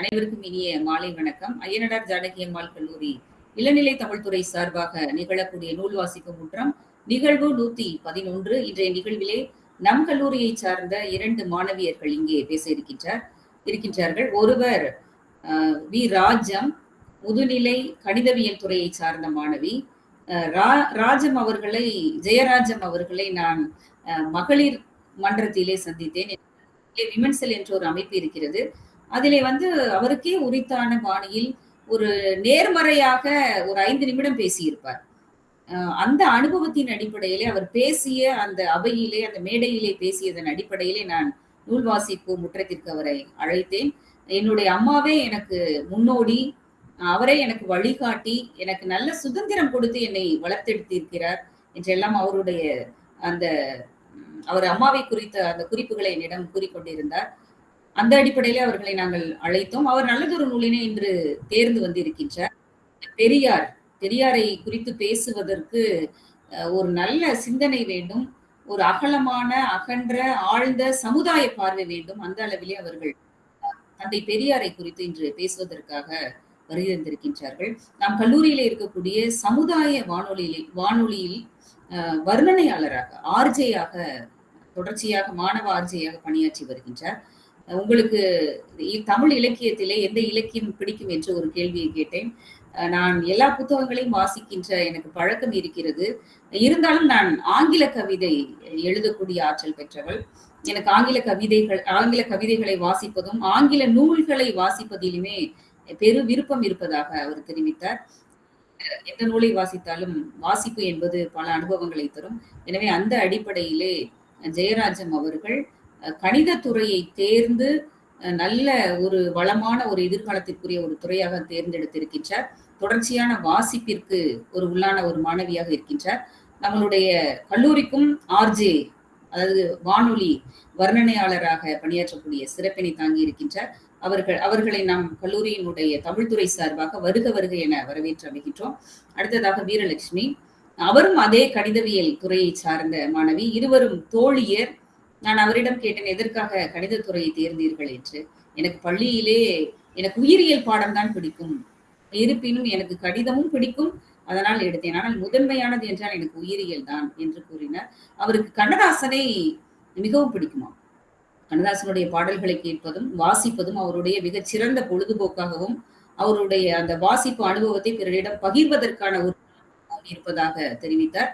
அனைவருக்கும் இனிய மாலை வணக்கம். ஐயனடார் ஜானகி அம்மாள் கல்லூரி இளநிலை தமிழ்துறை சார்பாக நிகழக்கூடிய நூல் வாசிக்கும் முற்றம் நிகழ்வு நூத்தி பதினொன்று. இன்றைய நிகழ்விலே நம் கல்லூரியை சார்ந்த இரண்டு மாணவியர்கள் இங்கே பேச இருக்கின்றார் இருக்கின்றார்கள். ஒருவர் வி. ராஜம் முதுநிலை கணிதவியல் துறையை சார்ந்த மாணவி. ராஜம் அவர்களை ஜெயராஜம் அவர்களை நான் மகளிர் மன்றத்திலே சந்தித்தேன். விமன்செல் என்ற ஒரு அமைப்பு இருக்கிறது. அதிலே வந்து அவருக்கே உரித்தான பாணியில் ஒரு நேர்மறையாக ஒரு ஐந்து நிமிடம் பேசியிருப்பார். அந்த அனுபவத்தின் அடிப்படையிலே அவர் பேசிய அந்த அவையிலே அந்த மேடையிலே பேசியதன் அடிப்படையிலே நான் நூல் வாசிப்பு முற்றத்திற்கு அவரை அழைத்தேன். என்னுடைய அம்மாவே எனக்கு முன்னோடி அவரே எனக்கு வழிகாட்டி எனக்கு நல்ல சுதந்திரம் கொடுத்து என்னை வளர்த்தெடுத்திருக்கிறார் என்றெல்லாம் அவருடைய அந்த அவர் அம்மாவை குறித்த அந்த குறிப்புகளை என்னிடம் கூறிக்கொண்டிருந்தார். அந்த அடிப்படையிலே அவர்களை நாங்கள் அழைத்தோம். அவர் நல்லதொரு நூலினை இன்று தேர்ந்து வந்திருக்கின்றார். பெரியார் பெரியாரை குறித்து பேசுவதற்கு ஒரு நல்ல சிந்தனை வேண்டும் ஒரு அகலமான அகன்ற ஆழ்ந்த சமுதாய பார்வை வேண்டும். அந்த அளவிலே அவர்கள் தந்தை பெரியாரை குறித்து இன்று பேசுவதற்காக வருகிறந்திருக்கின்றார்கள் நாம் கல்லூரியில இருக்கக்கூடிய சமுதாய வானொலியில் வானொலியில் வர்ணனையாளராக ஆர்ஜேயாக தொடர்ச்சியாக மாணவ ஆர்ஜேயாக பணியாற்றி வருகின்றார். உங்களுக்கு தமிழ் இலக்கியத்திலே எந்த இலக்கியம் பிடிக்கும் என்று ஒரு கேள்வியை கேட்டேன். நான் எல்லா புத்தகங்களையும் வாசிக்கின்ற எனக்கு பழக்கம் இருக்கிறது. இருந்தாலும் நான் ஆங்கில கவிதை எழுதக்கூடிய ஆற்றல் பெற்றவள். எனக்கு ஆங்கில கவிதைகள் ஆங்கில கவிதைகளை வாசிப்பதும் ஆங்கில நூல்களை வாசிப்பதிலுமே பெரு விருப்பம் இருப்பதாக அவர் தெரிவித்தார். எந்த நூலை வாசித்தாலும் வாசிப்பு என்பது பல அனுபவங்களை தரும். எனவே அந்த அடிப்படையிலே ஜெயராஜம் அவர்கள் கணிதத்துறையை தேர்ந்து நல்ல ஒரு வளமான ஒரு எதிர்காலத்திற்குரிய ஒரு துறையாக தேர்ந்தெடுத்திருக்கின்றார். தொடர்ச்சியான வாசிப்பிற்கு ஒரு உள்ளான ஒரு மாணவியாக இருக்கின்றார். நம்மளுடைய கல்லூரிக்கும் ஆர்ஜே அதாவது வானொலி வர்ணனையாளராக பணியாற்றக்கூடிய சிறப்பினை தாங்கி இருக்கின்றார். அவர்கள் அவர்களை நாம் கல்லூரியினுடைய தமிழ்துறை சார்பாக வருக வருக என வரவேற்று அமைகின்றோம் அடுத்ததாக வீரலட்சுமி. அவரும் அதே கணிதவியல் துறையை சார்ந்த மாணவி. இருவரும் தோழியர். நான் அவரிடம் கேட்டேன் எதற்காக கணிதத்துறையை தேர்ந்தீர்கள்? என்று. எனக்கு பள்ளியிலே எனக்கு உயிரியல் பாடம் தான் பிடிக்கும். இருப்பினும் எனக்கு கணிதமும் பிடிக்கும். அதனால் எடுத்தேன். ஆனால் முதன்மையானது என்றால் எனக்கு உயிரியல் தான் என்று கூறினார். அவருக்கு கண்ணதாசனை மிகவும் பிடிக்குமா? கண்ணதாசனுடைய பாடல்களை கேட்பதும் வாசிப்பதும் அவருடைய மிகச் சிறந்த பொழுதுபோக்காகவும் அவருடைய அந்த வாசிப்பு அனுபவத்தை பிறரிடம் பகிர்வதற்கான ஒரு இருப்பதாக தெரிவித்தார்.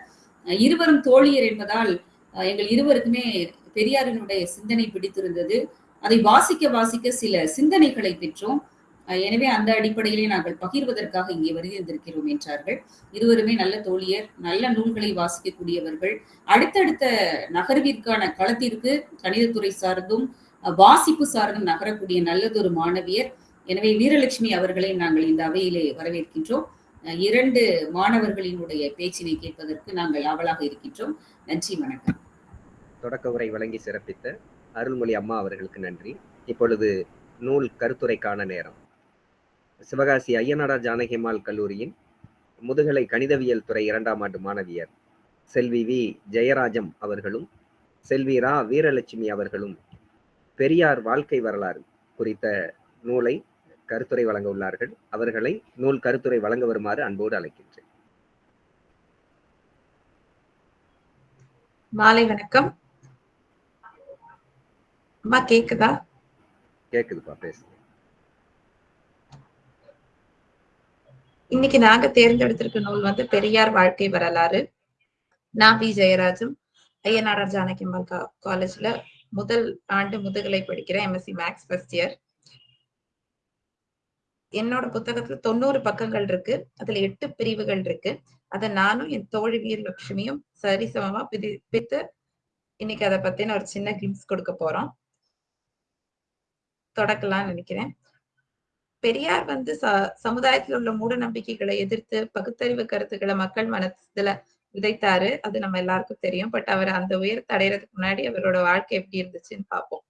இருவரும் தோழியர் என்பதால் எங்கள் இருவருக்குமே பெரியாரினுடைய சிந்தனை பிடித்திருந்தது. அதை வாசிக்க வாசிக்க சில சிந்தனைகளை பெற்றோம். எனவே அந்த அடிப்படையிலே நாங்கள் பகிர்வதற்காக இங்கே வருகின்றிருக்கிறோம் என்றார்கள். இருவருமே நல்ல தோழியர் நல்ல நூல்களை வாசிக்கக்கூடியவர்கள். அடுத்தடுத்த நகர்விற்கான களத்திற்கு கணிதத்துறை சார்ந்தும் வாசிப்பு சார்ந்தும் நகரக்கூடிய நல்லதொரு மாணவியர். எனவே வீரலட்சுமி அவர்களை நாங்கள் இந்த அவையிலே வரவேற்கின்றோம். இரண்டு மாணவர்களினுடைய பேச்சினை கேட்பதற்கு நாங்கள் ஆவலாக இருக்கின்றோம். நன்றி வணக்கம். தொடக்க உரை வழங்கி சிறப்பித்த அருள்மொழி அம்மா அவர்களுக்கு நன்றி. இப்பொழுது நூல் கருத்துரைக்கான நேரம். சிவகாசி ஐயனாடார் ஜானகிமால் கல்லூரியின் முதுகலை கணிதவியல் துறை இரண்டாம் ஆண்டு மாணவியர் செல்வி வி. ஜெயராஜம் அவர்களும் செல்வி ரா. வீரலட்சுமி அவர்களும் பெரியார் வாழ்க்கை வரலாறு குறித்த நூலை கருத்துரை வழங்க உள்ளார்கள். அவர்களை நூல் கருத்துரை வழங்க வருமாறு அன்போடு அழைக்கின்றேன். மாலை வணக்கம். அம்மா கேக்குதா? கேக்குதுப்பா பேசுங்க இன்னைக்கு நாங்க தேர்ந்தெடுத்திருக்க நூல் வந்து பெரியார் வாழ்க்கை வரலாறு. நான் பி. ஜெயராஜும் ஐயனார் ஜானகிம்மாள் காலேஜ்ல முதல் ஆண்டு முதுகலை படிக்கிறேன் எம்எஸ்சி மேக்ஸ் ஃபர்ஸ்ட் இயர் என்னோட புத்தகத்துல தொண்ணூறு பக்கங்கள் இருக்கு. அதுல எட்டு பிரிவுகள் இருக்கு. அத நானும் என் தோழி வீரலட்சுமியும் சரிசமமா பிரி பிரித்து இன்னைக்கு அதை பத்தின ஒரு சின்ன கிளிம்ஸ் கொடுக்க போறோம். தொடக்கலாம்னு நினைக்கிறேன். பெரியார் வந்து ச சமுதாயத்தில் உள்ள மூட நம்பிக்கைகளை எதிர்த்து பகுத்தறிவு கருத்துக்களை மக்கள் மனசுல விதைத்தாரு. அது நம்ம எல்லாருக்கும் தெரியும். பட் அவர் அந்த உயரத்தை அடையறதுக்கு முன்னாடி அவரோட வாழ்க்கை எப்படி இருந்துச்சுன்னு பார்ப்போம்.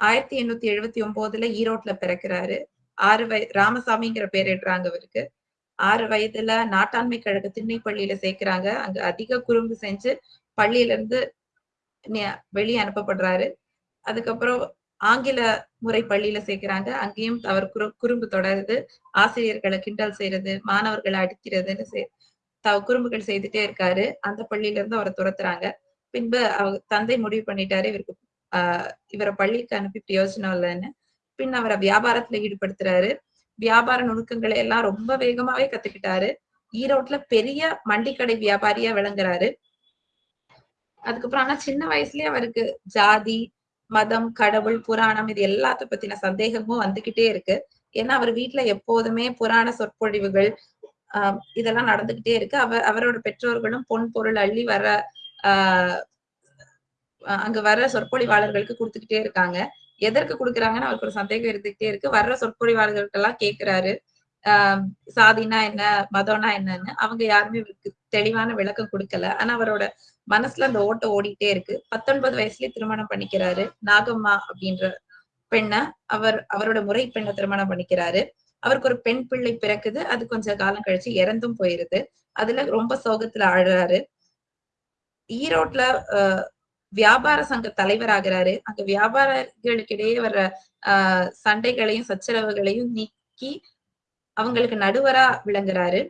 ஆயிரத்தி எண்ணூத்தி எழுபத்தி ஒன்பதுல ஈரோட்ல பிறக்கிறாரு. ஆறு வய ராமசாமிங்கிற பேரிடுறாங்க அவருக்கு. ஆறு வயதுல நாட்டாண்மை கழக திண்ணை பள்ளியில சேர்க்கிறாங்க. அங்க அதிக குறும்பு செஞ்சு பள்ளியில இருந்து வெளியே அனுப்பப்படுறாரு. அதுக்கப்புறம் ஆங்கில முறை பள்ளியில சேர்க்கிறாங்க. அங்கேயும் அவர் குறு குறும்பு தொடருது. ஆசிரியர்களை கிண்டல் செய்யறது மாணவர்களை அடிக்கிறதுன்னு செய் த குறும்புகள் செய்துட்டே இருக்காரு. அந்த பள்ளியில இருந்து அவரை துரத்துறாங்க. பின்பு அவர் தந்தை முடிவு பண்ணிட்டாரு. இவருக்கு ஆஹ் இவரை பள்ளிக்கு அனுப்பி பிரயோஜனம் இல்லைன்னு. பின் அவரை வியாபாரத்துல ஈடுபடுத்துறாரு. வியாபார நுணுக்கங்களை எல்லாம் ரொம்ப வேகமாவே கத்துக்கிட்டாரு. ஈரோட்ல பெரிய மண்டிக்கடை வியாபாரியா விளங்குறாரு. அதுக்கப்புறம் ஆனா சின்ன வயசுலயே அவருக்கு ஜாதி மதம் கடவுள் புராணம் இது எல்லாத்த பத்தின சந்தேகமும் வந்துகிட்டே இருக்கு. ஏன்னா அவர் வீட்டுல எப்போதுமே புராண சொற்பொழிவுகள் ஆஹ் இதெல்லாம் நடந்துகிட்டே இருக்கு. அவர் அவரோட பெற்றோர்களும் பொன் பொருள் அள்ளி வர ஆஹ் அங்க வர்ற சொற்பொழிவாளர்களுக்கு கொடுத்துக்கிட்டே இருக்காங்க. எதற்கு கொடுக்குறாங்கன்னு அவருக்கு ஒரு சந்தேகம் இருந்துகிட்டே இருக்கு. வர்ற சொற்பொழிவாளர்களுக்கு எல்லாம் ஆஹ் சாதினா என்ன மதம்னா என்னன்னு. அவங்க யாருமே இவருக்கு தெளிவான விளக்கம் கொடுக்கல. ஆனா அவரோட மனசுல அந்த ஓட்டம் ஓடிட்டே இருக்கு. பத்தொன்பது வயசுலயே திருமணம் பண்ணிக்கிறாரு. நாகம்மா அப்படின்ற பெண்ண அவர் அவரோட முறை பெண்ணை திருமணம் பண்ணிக்கிறாரு. அவருக்கு ஒரு பெண் பிள்ளை பிறக்குது. அது கொஞ்ச காலம் கழிச்சு இறந்தும் போயிருது. அதுல ரொம்ப சோகத்துல ஆடுறாரு ஈரோட்ல அஹ் வியாபார சங்க தலைவர் ஆகிறாரு அங்க வியாபாரிகளுக்கிடையே வர்ற ஆஹ் சண்டைகளையும் சச்சரவுகளையும் நீக்கி அவங்களுக்கு நடுவரா விளங்குறாரு.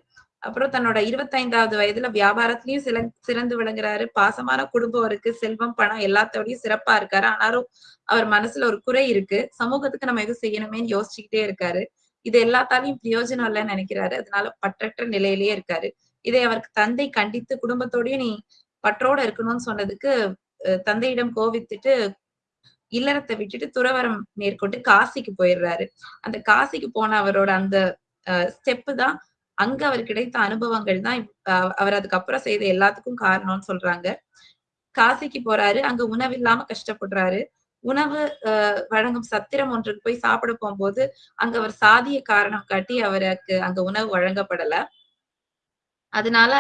அப்புறம் தன்னோட இருபத்தைந்தாவது வயதுல வியாபாரத்திலயும் சில சிறந்து விளங்குறாரு. பாசமான குடும்பம் இருக்கு செல்வம் பணம் எல்லாத்தோடயும் சிறப்பா இருக்காரு. ஆனாலும் அவர் மனசுல ஒரு குறை இருக்கு. சமூகத்துக்கு நம்ம எதுவும் செய்யணுமேன்னு யோசிச்சுக்கிட்டே இருக்காரு. இது எல்லாத்தாலையும் பிரயோஜனம் இல்லைன்னு நினைக்கிறாரு. அதனால பற்றற்ற நிலையிலேயே இருக்காரு. இதை அவருக்கு தந்தை கண்டித்து குடும்பத்தோடயும் நீ பற்றோட இருக்கணும்னு சொன்னதுக்கு தந்தையிடம் கோவித்துட்டு இல்லறத்தை விட்டுட்டு துறவரம் மேற்கொண்டு காசிக்கு போயிடுறாரு. அந்த காசிக்கு போன அவரோட அந்த ஸ்டெப்பு தான் அங்க அவர் கிடைத்த அனுபவங்கள் தான் அவர் அதுக்கப்புறம் செய்த எல்லாத்துக்கும் காரணம்னு சொல்றாங்க. காசிக்கு போறாரு அங்க உணவு இல்லாம கஷ்டப்படுறாரு. உணவு அஹ் வழங்கும் சத்திரம் ஒன்றுக்கு போய் சாப்பிட போகும்போது அங்க அவர் சாதிய காரணம் காட்டி அவருக்கு அங்க உணவு வழங்கப்படல. அதனால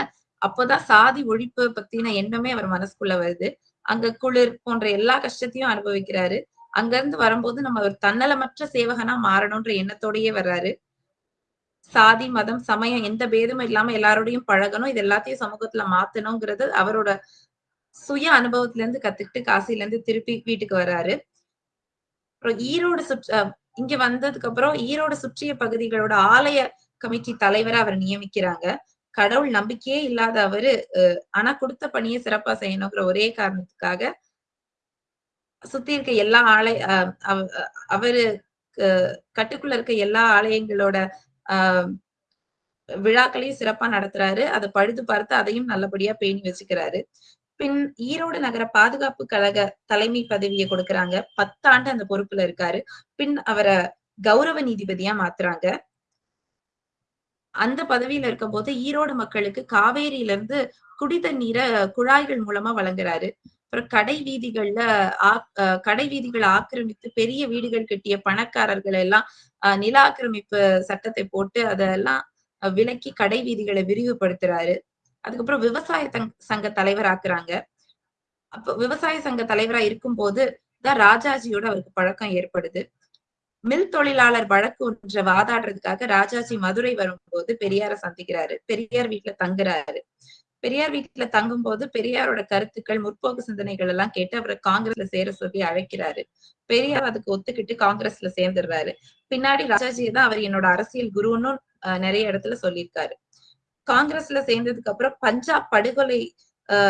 அப்போதான் சாதி ஒழிப்பு பத்தின எண்ணமே அவர் மனசுக்குள்ள வருது. அங்க குளிர் போன்ற எல்லா கஷ்டத்தையும் அனுபவிக்கிறாரு. அங்க இருந்து வரும்போது நம்ம ஒரு தன்னலமற்ற சேவகனா மாறணும்ன்ற எண்ணத்தோடயே வர்றாரு. சாதி மதம் சமயம் எந்த பேதமும் இல்லாம எல்லாரோடையும் பழகணும். இது எல்லாத்தையும் சமூகத்துல மாத்தணுங்கிறது அவரோட சுய அனுபவத்துல இருந்து கத்துக்கிட்டு காசில இருந்து திருப்பி வீட்டுக்கு வர்றாரு அப்புறம் ஈரோடு சுற்ற இங்க வந்ததுக்கு அப்புறம் ஈரோடு சுற்றிய பகுதிகளோட ஆலய கமிட்டி தலைவரை அவர் நியமிக்கிறாங்க. கடவுள் நம்பிக்கையே இல்லாத அவரு ஆனா கொடுத்த பணியை சிறப்பா செய்யணுங்கிற ஒரே காரணத்துக்காக சுத்தி இருக்க எல்லா ஆலய அவரு கட்டுக்குள்ள இருக்க எல்லா ஆலயங்களோட விழாக்களையும் சிறப்பா நடத்துறாரு. அதை பழுது பார்த்து அதையும் நல்லபடியா பேணி வச்சுக்கிறாரு. பின் ஈரோடு நகர பாதுகாப்பு கழக தலைமை பதவியை கொடுக்கறாங்க. பத்தாண்டு அந்த பொறுப்புல இருக்காரு. பின் அவரை கௌரவ நீதிபதியா மாத்துறாங்க. அந்த பதவியில இருக்கும்போது ஈரோடு மக்களுக்கு காவேரியில இருந்து குடி தண்ணீரை குழாய்கள் மூலமா வழங்குறாரு. அப்புறம் கடை வீதிகள்ல கடை வீதிகளை ஆக்கிரமித்து பெரிய வீடுகள் கட்டிய பணக்காரர்கள் எல்லாம் நில ஆக்கிரமிப்பு சட்டத்தை போட்டு அதெல்லாம் விலக்கி கடை வீதிகளை விரிவுபடுத்துறாரு. அதுக்கப்புறம் விவசாய சங்க தலைவர் ஆக்குறாங்க. அப்ப விவசாய சங்க தலைவரா இருக்கும் போது தான் ராஜாஜியோட அவருக்கு பழக்கம் ஏற்படுது. மில் தொழிலாளர் வழக்கு ஒன்றை வாதாடுறதுக்காக ராஜாஜி மதுரை வரும்போது பெரியார சந்திக்கிறாரு. பெரியார் வீட்டுல தங்குறாரு. பெரியார் வீட்டுல தங்கும் போது பெரியாரோட கருத்துக்கள் முற்போக்கு சிந்தனைகள் எல்லாம் கேட்டு அவரை காங்கிரஸ்ல சேர சொல்லி அழைக்கிறாரு. பெரியார் அதுக்கு ஒத்துக்கிட்டு காங்கிரஸ்ல சேர்ந்துடுறாரு. பின்னாடி ராஜாஜி தான் அவர் என்னோட அரசியல் குருன்னு நிறைய இடத்துல சொல்லியிருக்காரு. காங்கிரஸ்ல சேர்ந்ததுக்கு அப்புறம் பஞ்சாப் படுகொலை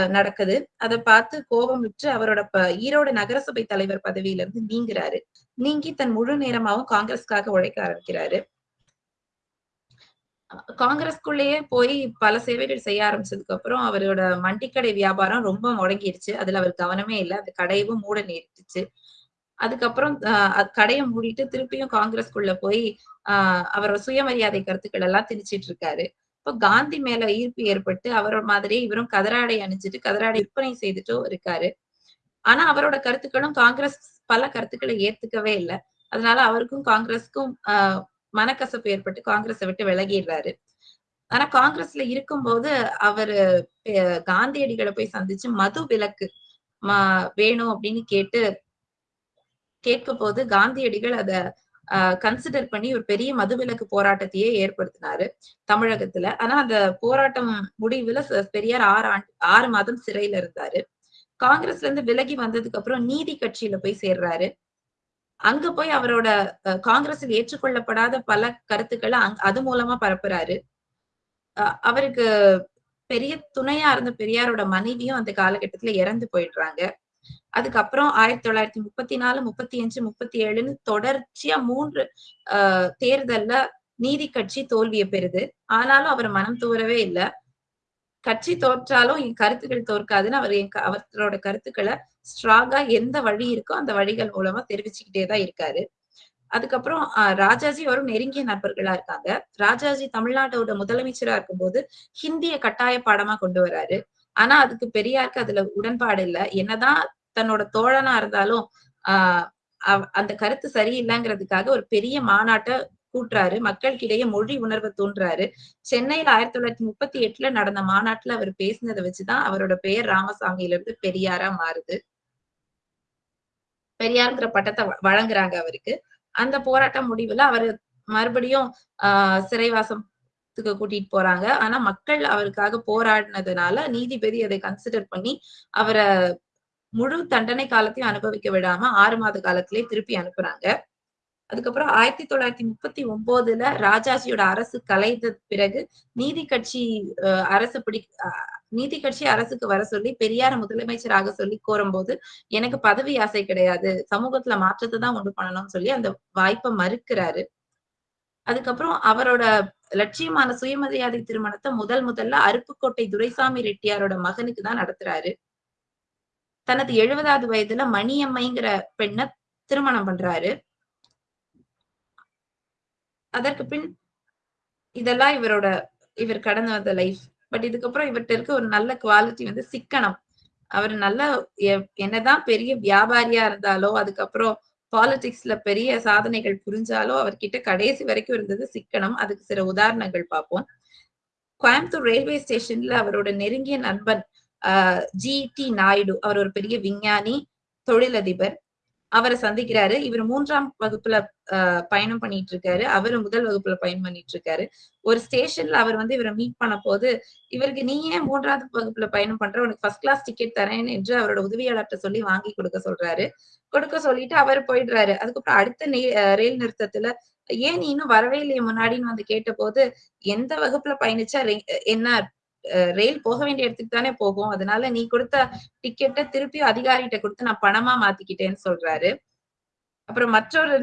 நடக்குது. அதை பார்த்து கோபம் விட்டு அவரோட ஈரோடு நகரசபை தலைவர் பதவியில இருந்து நீங்குறாரு. நீங்கி தன் முழு நேரமாவும் காங்கிரஸ்க்காக உழைக்க ஆரம்பிக்கிறாரு. காங்கிரஸ்குள்ளேயே போய் பல சேவைகள் செய்ய ஆரம்பிச்சதுக்கு அப்புறம் அவரோட மண்டிக்கடை வியாபாரம் ரொம்ப முடங்கிடுச்சு அதுல அவர் கவனமே இல்லை. அந்த கடையவும் மூட நேரிட்டுச்சு அதுக்கப்புறம் கடையை மூடிட்டு திருப்பியும் காங்கிரஸ்குள்ள போய் ஆஹ் அவரோட சுயமரியாதை கருத்துக்கள் எல்லாம் திணிச்சிட்டு இருக்காரு. இப்போ காந்தி மேல ஈர்ப்பு ஏற்பட்டு அவரோட மாதிரியே இவரும் கதராடை அணிஞ்சிட்டு கதராடை விற்பனை செய்துட்டும் இருக்காரு. ஆனா அவரோட கருத்துக்களும் காங்கிரஸ் பல கருத்துக்களை ஏத்துக்கவே இல்லை. அதனால அவருக்கும் காங்கிரஸ்க்கும் ஆஹ் மனக்கசப்பு ஏற்பட்டு காங்கிரஸை விட்டு விலகிடுறாரு. ஆனா காங்கிரஸ்ல இருக்கும்போது அவரு காந்தியடிகளை போய் சந்திச்சு மது விலக்கு வேணும் அப்படின்னு கேட்டு கேட்க போது காந்தியடிகள் அத கன்சிடர் பண்ணி ஒரு பெரிய மதுவிலக்கு போராட்டத்தையே ஏற்படுத்தினாரு தமிழகத்துல. ஆனா அந்த போராட்டம் முடிவுல பெரியார் ஆறு ஆண்டு ஆறு மாதம் சிறையில இருந்தாரு. காங்கிரஸ்ல இருந்து விலகி வந்ததுக்கு அப்புறம் நீதி கட்சியில போய் சேர்றாரு. அங்க போய் அவரோட அஹ், காங்கிரஸில் ஏற்றுக்கொள்ளப்படாத பல கருத்துக்களை அது மூலமா பரப்புறாரு. அஹ், அவருக்கு பெரிய துணையா இருந்த பெரியாரோட மனைவியும் அந்த காலகட்டத்துல இறந்து போயிடுறாங்க. அதுக்கப்புறம் ஆயிரத்தி தொள்ளாயிரத்தி முப்பத்தி நாலு முப்பத்தி அஞ்சு முப்பத்தி ஏழுன்னு தொடர்ச்சியா மூன்று ஆஹ் தேர்தல்ல நீதி கட்சி தோல்வியை பெறுது. ஆனாலும் அவர் மனம் தூரவே இல்லை. கட்சி தோற்றாலும் என் கருத்துக்கள் தோற்காதுன்னு அவர் என் அவரோட கருத்துக்களை ஸ்ட்ராங்கா எந்த வழி இருக்கோ அந்த வழிகள் மூலமா தெரிவிச்சுக்கிட்டே தான் இருக்காரு. அதுக்கப்புறம் ஆஹ் ராஜாஜி வரும் நெருங்கிய நண்பர்களா இருக்காங்க. ராஜாஜி தமிழ்நாட்டோட முதலமைச்சரா இருக்கும்போது ஹிந்திய கட்டாய பாடமா கொண்டு வராரு. ஆனா அதுக்கு பெரியாருக்கு அதுல உடன்பாடு இல்ல. என்னதான் தன்னோட தோழனா இருந்தாலும் ஆஹ் அந்த கருத்து சரியில்லைங்கிறதுக்காக ஒரு பெரிய மாநாட்டை கூட்டுறாரு. மக்களுக்கிடையே மொழி உணர்வை தூண்டுறாரு. சென்னையில ஆயிரத்தி தொள்ளாயிரத்தி முப்பத்தி எட்டுல நடந்த மாநாட்டுல அவர் பேசினதை வச்சுதான் அவரோட பெயர் ராமசாமியில இருந்து பெரியாரா மாறுது. பெரியாருங்கிற பட்டத்தை வழங்குறாங்க அவருக்கு. அந்த போராட்டம் முடிவுல அவரு மறுபடியும் ஆஹ் சிறைவாசத்துக்கு கூட்டிட்டு போறாங்க. ஆனா மக்கள் அவருக்காக போராடினதுனால நீதிபதி அதை கன்சிடர் பண்ணி அவரை முழு தண்டனை காலத்தையும் அனுபவிக்க விடாம ஆறு மாத காலத்திலே திருப்பி அனுப்புறாங்க. அதுக்கப்புறம் ஆயிரத்தி தொள்ளாயிரத்தி முப்பத்தி ஒன்பதுல ராஜாஜியோட அரசு கலைந்த பிறகு நீதி கட்சி அஹ், அரசு பிடி நீதி கட்சி அரசுக்கு வர சொல்லி பெரியார முதலமைச்சராக சொல்லி கோரும்போது எனக்கு பதவி ஆசை கிடையாது. சமூகத்துல மாற்றத்தை தான் உண்டு பண்ணணும்னு சொல்லி அந்த வாய்ப்பை மறுக்கிறாரு. அதுக்கப்புறம் அவரோட லட்சியமான சுயமரியாதை திருமணத்தை முதல் முதல்ல அருப்புக்கோட்டை துரைசாமி ரெட்டியாரோட மகனுக்கு தான் நடத்துறாரு. தனது எழுபதாவது வயதுல மணியம்மைங்கிற பெண்ணை திருமணம் பண்றாரு. அதற்கு பின் இதெல்லாம் இவரோட இவர் கடந்து வந்த லைஃப் பட் இதுக்கப்புறம் இவர்கிட்ட இருக்க ஒரு நல்ல குவாலிட்டி வந்து சிக்கனம். அவர் நல்ல என்னதான் பெரிய வியாபாரியா இருந்தாலோ அதுக்கப்புறம் பாலிடிக்ஸ்ல பெரிய சாதனைகள் புரிஞ்சாலோ அவர்கிட்ட கடைசி வரைக்கும் இருந்தது சிக்கனம். அதுக்கு சில உதாரணங்கள் பார்ப்போம். கோயம்புத்தூர் ரயில்வே ஸ்டேஷன்ல அவரோட நெருங்கிய நண்பன் ஆஹ் ஜி டி நாயுடு. அவர் ஒரு பெரிய விஞ்ஞானி தொழிலதிபர். அவரை சந்திக்கிறாரு. இவர் மூன்றாம் வகுப்புல ஆஹ் பயணம் பண்ணிட்டு இருக்காரு அவரு முதல் வகுப்புல பயணம் பண்ணிட்டு இருக்காரு ஒரு ஸ்டேஷன்ல அவர் வந்து இவரை மீட் பண்ண போது இவருக்கு நீ ஏன் மூன்றாவது வகுப்புல பயணம் பண்ற? உனக்கு ஃபர்ஸ்ட் கிளாஸ் டிக்கெட் தரேன் என்று அவரோட உதவியாளர்கிட்ட சொல்லி வாங்கி கொடுக்க சொல்றாரு. கொடுக்க சொல்லிட்டு அவர் போயிடுறாரு. அதுக்கப்புறம் அடுத்த ரயில் நிறுத்தத்துல ஏன் நீ இன்னும் வரவே இல்லையே முன்னாடின்னு வந்து கேட்ட போது எந்த வகுப்புல பயணிச்சா என்ன ரயில் போக வேண்டிய இடத்துக்கு தானே போகும். அதனால நீ கொடுத்த டிக்கெட்டை திருப்பி அதிகாரிகிட்ட கொடுத்து நான் பணமா மாத்திக்கிட்டேன்னு சொல்றாரு. அப்புறம் மற்றொரு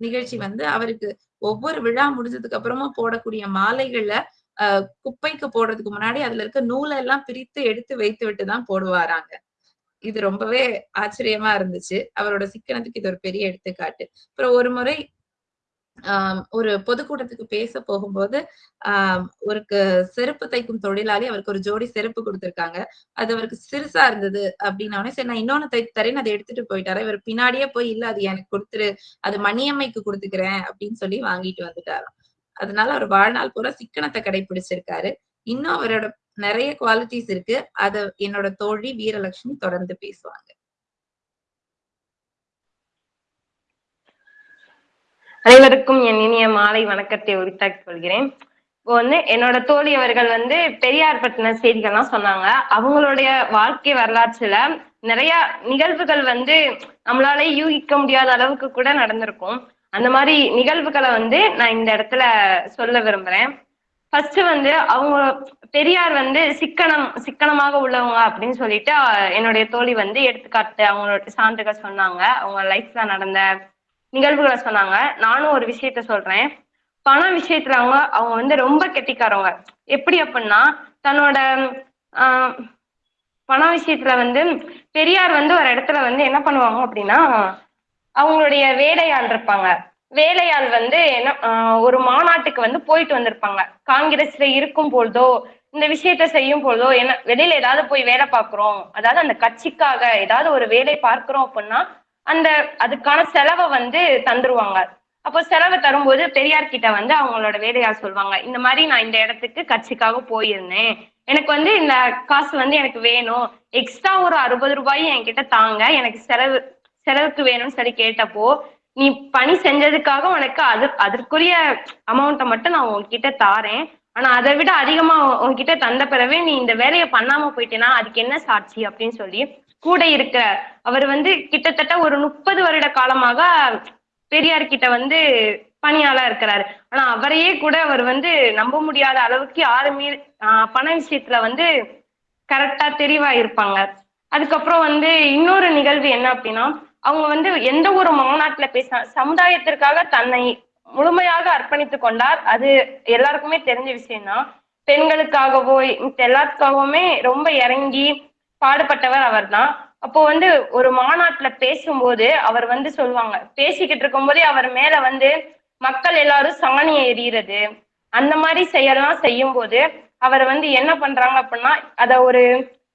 நிகழ்ச்சி வந்து அவருக்கு ஒவ்வொரு விழா முடிஞ்சதுக்கு அப்புறமா போடக்கூடிய மாலைகள்ல ஆஹ் குப்பைக்கு போடுறதுக்கு முன்னாடி அதுல இருக்க நூலை எல்லாம் பிரித்து எடுத்து வைத்து விட்டு தான் போடுவாராங்க. இது ரொம்பவே ஆச்சரியமா இருந்துச்சு. அவரோட சிக்கனத்துக்கு இது ஒரு பெரிய எடுத்துக்காட்டு. அப்புறம் ஒரு முறை ஒரு பொதுக்கூட்டத்துக்கு பேச போகும்போது ஆஹ் ஒரு செருப்பு தைக்கும் தொழிலாளி அவருக்கு ஒரு ஜோடி செருப்பு கொடுத்திருக்காங்க. அது அவருக்கு சிறுசா இருந்தது அப்படின்னோடனே சரி நான் இன்னொன்னு தைத்து அதை எடுத்துட்டு போயிட்டாரு. இவர் பின்னாடியே போய் இல்ல அது எனக்கு கொடுத்துரு. அது மணியம்மைக்கு கொடுத்துக்கிறேன் அப்படின்னு சொல்லி வாங்கிட்டு வந்துட்டாராம். அதனால அவர் வாழ்நாள் பூரா சிக்கனத்தை கடைபிடிச்சிருக்காரு இன்னும் அவரோட நிறைய குவாலிட்டிஸ் இருக்கு. அத என்னோட தோழி வீரலட்சுமி தொடர்ந்து பேசுவாங்க. அனைவருக்கும் என் இனிய மாலை வணக்கத்தை உரித்தாக்கிக் கொள்கிறேன். இப்போ வந்து என்னோட தோழி அவர்கள் வந்து பெரியார் பற்றின செய்திகள்லாம் சொன்னாங்க. அவங்களுடைய வாழ்க்கை வரலாற்றுல நிறைய நிகழ்வுகள் வந்து நம்மளால யூகிக்க முடியாத அளவுக்கு கூட நடந்திருக்கும். அந்த மாதிரி நிகழ்வுகளை வந்து நான் இந்த இடத்துல சொல்ல விரும்புறேன். ஃபர்ஸ்ட் வந்து அவங்க பெரியார் வந்து சிக்கனம் சிக்கனமாக உள்ளவங்க அப்படின்னு சொல்லிட்டு என்னுடைய தோழி வந்து எடுத்துக்காட்டு அவங்களோட சான்றுகள் சொன்னாங்க. அவங்க லைஃப்ல நடந்த நிகழ்வுகளை சொன்னாங்க. நானும் ஒரு விஷயத்த சொல்றேன். பண விஷயத்துல அவங்க அவங்க வந்து ரொம்ப கெட்டிக்காரவங்க. எப்படி அப்படின்னா தன்னோட ஆஹ், பண விஷயத்துல வந்து பெரியார் வந்து ஒரு இடத்துல வந்து என்ன பண்ணுவாங்க அப்படின்னா அவங்களுடைய வேலையாள் இருப்பாங்க. வேலையாள் வந்து என்ன ஆஹ், ஒரு மாநாட்டுக்கு வந்து போயிட்டு வந்திருப்பாங்க. காங்கிரஸ்ல இருக்கும் பொழுதோ இந்த விஷயத்த செய்யும் பொழுதோ என்ன வெளியில ஏதாவது போய் வேலை பார்க்கிறோம் அதாவது அந்த கட்சிக்காக ஏதாவது ஒரு வேலை பார்க்கிறோம் அப்படின்னா அந்த அதுக்கான செலவை வந்து தந்துருவாங்க. அப்போ செலவை தரும்போது பெரியார் கிட்ட வந்து அவங்களோட வேலையாள் சொல்லுவாங்க இந்த மாதிரி நான் இந்த இடத்துக்கு கட்சிக்காக போயிருந்தேன். எனக்கு வந்து இந்த காசு வந்து எனக்கு வேணும். எக்ஸ்ட்ரா ஒரு அறுபது ரூபாய் என்கிட்ட தாங்க எனக்கு செலவு செலவுக்கு வேணும்னு சொல்லி கேட்டப்போ நீ பணி செஞ்சதுக்காக உனக்கு அது அதற்குரிய அமௌண்ட்டை மட்டும் நான் உன்கிட்ட தாரேன். ஆனா அதை விட அதிகமா உன்கிட்ட தந்த பிறவே நீ இந்த வேலையை பண்ணாம போயிட்டேன்னா அதுக்கு என்ன சாட்சி அப்படின்னு சொல்லி கூட இருக்கிறார் அவர் வந்து கிட்டத்தட்ட ஒரு முப்பது வருட காலமாக பெரியார் கிட்ட வந்து பணியாளா இருக்கிறாரு. ஆனா அவரையே கூட அவர் வந்து நம்ப முடியாத அளவுக்கு யாருமே பண விஷயத்துல வந்து கரெக்டா தெளிவா இருப்பாங்க. அதுக்கப்புறம் வந்து இன்னொரு நிகழ்வு என்ன அப்படின்னா அவங்க வந்து எந்த ஒரு மாநாட்டுல பேச சமுதாயத்திற்காக தன்னை முழுமையாக அர்ப்பணித்து கொண்டார். அது எல்லாருக்குமே தெரிஞ்ச விஷயம்தான். பெண்களுக்காகவோ மித்த எல்லாத்துக்காகவுமே ரொம்ப இறங்கி பாடுபட்டவர் அவர்தான். அப்போ வந்து ஒரு மாநாட்டுல பேசும்போது அவர் வந்து சொல்லுவாங்க பேசிக்கிட்டு இருக்கும் போதே அவர் மேல வந்து மக்கள் எல்லாரும் சாணியை எறிகிறது அந்த மாதிரி செயல்லாம் செய்யும்போது அவர் வந்து என்ன பண்றாங்க அப்படின்னா அத ஒரு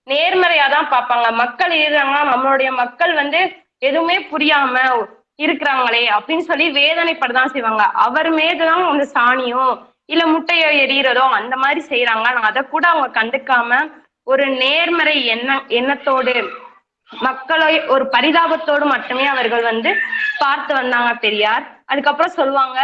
நேர்மறையா தான் பார்ப்பாங்க. மக்கள் எழுதுறாங்கன்னா நம்மளுடைய மக்கள் வந்து எதுவுமே புரியாம இருக்கிறாங்களே அப்படின்னு சொல்லி வேதனைப்படதான் செய்வாங்க. அவர் மீதுதான் அந்த சாணியோ இல்ல முட்டையோ எரியறதோ அந்த மாதிரி செய்யறாங்க ஆனா அதை கூட அவங்க கண்டுக்காம ஒரு நேர்மறை எண்ண எண்ணத்தோடு மக்களை ஒரு பரிதாபத்தோடு மட்டுமே அவர்கள் வந்து பார்த்து வந்தாங்க பெரியார். அதுக்கப்புறம் சொல்லுவாங்க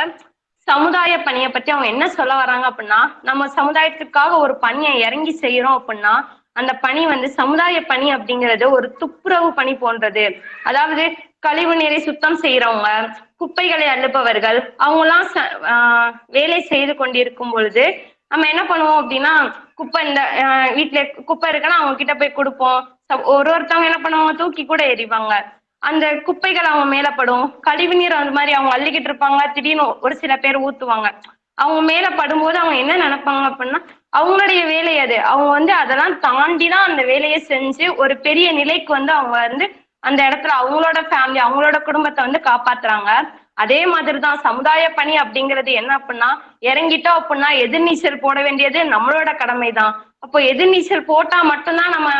சமுதாய பணியை பத்தி அவங்க என்ன சொல்ல வராங்க அப்படின்னா நம்ம சமுதாயத்துக்காக ஒரு பணியை இறங்கி செய்யறோம் அப்படின்னா அந்த பணி வந்து சமுதாய பணி அப்படிங்கிறது ஒரு துப்புரவு பணி போன்றது. அதாவது கழிவு நீரை சுத்தம் செய்யறவங்க குப்பைகளை அள்ளுபவர்கள் அவங்கெல்லாம் ச- ஆஹ் வேலை செய்து கொண்டிருக்கும் பொழுது நம்ம என்ன பண்ணுவோம் அப்படின்னா குப்பை இந்த வீட்டுல குப்பை இருக்குன்னா அவங்க கிட்ட போய் கொடுப்போம். ஒரு ஒருத்தவங்க என்ன பண்ணுவாங்க தூக்கி கூட எறிவாங்க. அந்த குப்பைகள் அவங்க மேலப்படும் கழிவு நீர் அந்த மாதிரி அவங்க அள்ளிக்கிட்டு இருப்பாங்க. திடீர்னு ஒரு சில பேர் ஊத்துவாங்க. அவங்க மேல படும்போது அவங்க என்ன நினைப்பாங்க அப்படின்னா அவங்களுடைய வேலை அது. அவங்க வந்து அதெல்லாம் தாண்டி தான் அந்த வேலையை செஞ்சு ஒரு பெரிய நிலைக்கு வந்து அவங்க வந்து அந்த இடத்துல அவங்களோட ஃபேமிலி அவங்களோட குடும்பத்தை வந்து காப்பாத்துறாங்க. அதே மாதிரி தான் சமுதாய பணி அப்படிங்கிறது என்ன அப்படின்னா இறங்கிட்டோம் அப்படின்னா எதிர்நீச்சல் போட வேண்டியது நம்மளோட கடமை தான் அப்போ எதிர்நீச்சல் போட்டா மட்டும்தான் நம்ம